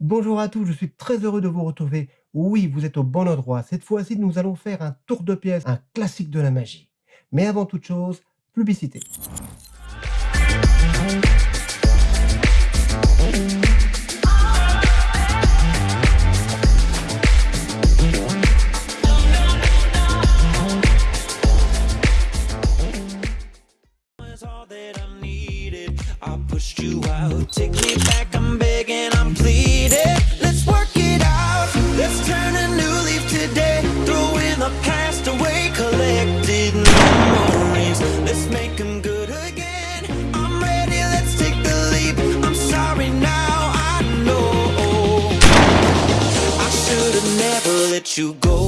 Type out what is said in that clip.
Bonjour à tous, je suis très heureux de vous retrouver. Oui, vous êtes au bon endroit. Cette fois-ci, nous allons faire un tour de pièce, un classique de la magie. Mais avant toute chose, publicité. never let you go.